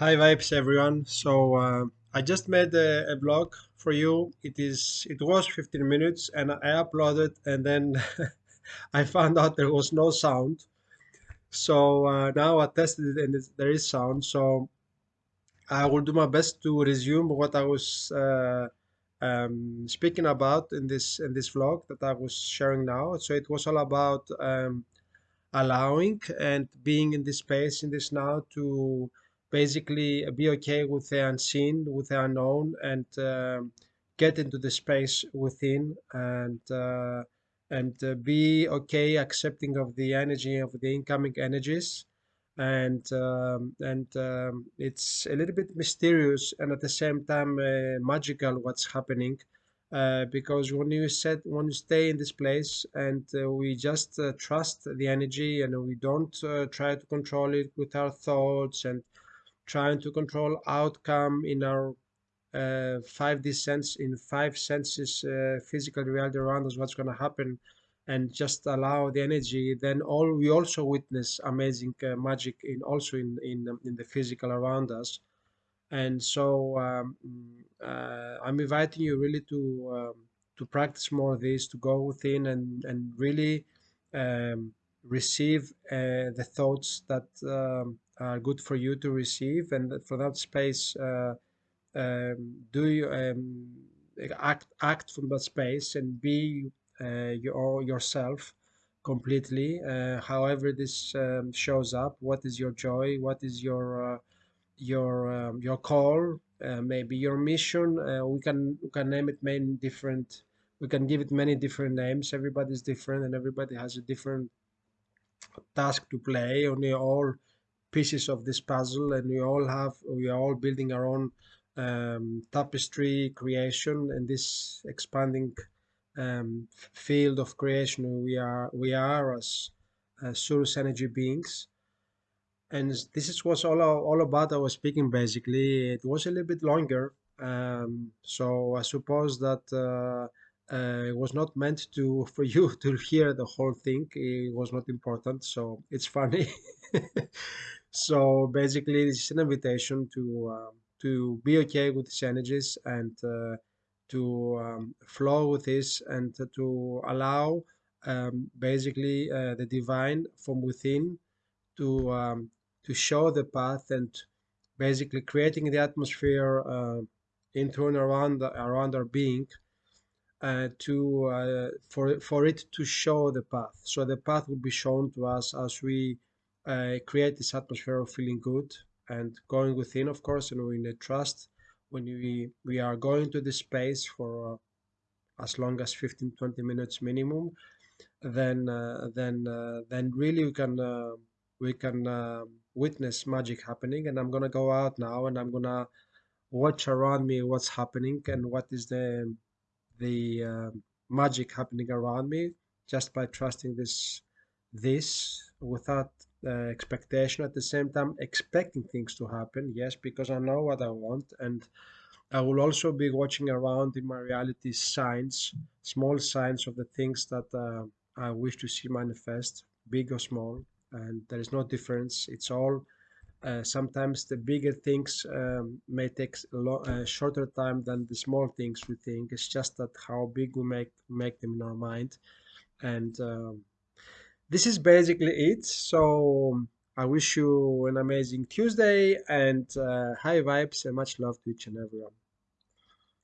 Hi vibes everyone. So uh, I just made a, vlog for you. It is it was 15 minutes and I uploaded and then I found out there was no sound. So uh, now I tested it and there is sound. So I will do my best to resume what I was uh, um, speaking about in this in this vlog that I was sharing now. So it was all about um, allowing and being in this space in this now to basically be okay with the unseen with the unknown and um get into the space within and uh, and uh, be okay accepting of the energy of the incoming energies. And um, and um, it's a little bit mysterious and at the same time uh, magical what's happening uh, because when you set when you stay in this place and uh, we just uh, trust the energy and we don't uh, try to control it with our thoughts and trying to control outcome in our uh, 5D sense in five senses uh, physical reality around us what's going to happen and just allow the energy. Then all we also witness amazing uh, magic in also in in in the physical around us. And so um, uh, I'm inviting you really to um, to practice more of this, to go within and and really um, receive uh, the thoughts that um, are good for you to receive, and for that space, uh, um, do you um, act act from that space and be uh, your yourself completely. Uh, however, this um, shows up. What is your joy? What is your uh, your um, your call, uh, maybe your mission. We can we can name it many different. We can give it many different names. Everybody's different, and everybody has a different task to play. And we all pieces of this puzzle, and we all have we are all building our own um, tapestry creation and this expanding um, field of creation. We are we are as uh, source energy beings and this is was all all about I was speaking basically. It was a little bit longer, um, so I suppose that uh, uh, it was not meant to for you to hear the whole thing. It was not important, so it's funny. so basically, this is an invitation to um, to be okay with these energies and uh, to um, flow with this and to allow um, basically uh, the divine from within to um, to show the path and basically creating the atmosphere uh, into and around around our being uh, to uh, for for it to show the path. So the path will be shown to us as we uh, create this atmosphere of feeling good and going within, of course, and we need trust when we we are going to this space for uh, as long as 15 20 minutes minimum then uh, then uh, then really we can we can witness magic happening and i'm gonna go out now and i'm gonna watch around me what's happening and what is the the uh, magic happening around me just by trusting this this without uh, expectation. At the same time expecting things to happen yes because i know what i want and i will also be watching around in my reality signs small signs of the things that uh, i wish to see manifest big or small and there is no difference. It's all uh, sometimes the bigger things um, may take a uh, shorter time than the small things we think. It's just that how big we make make them in our mind. And um, this is basically it. So i wish you an amazing tuesday and uh, high vibes and much love to each and everyone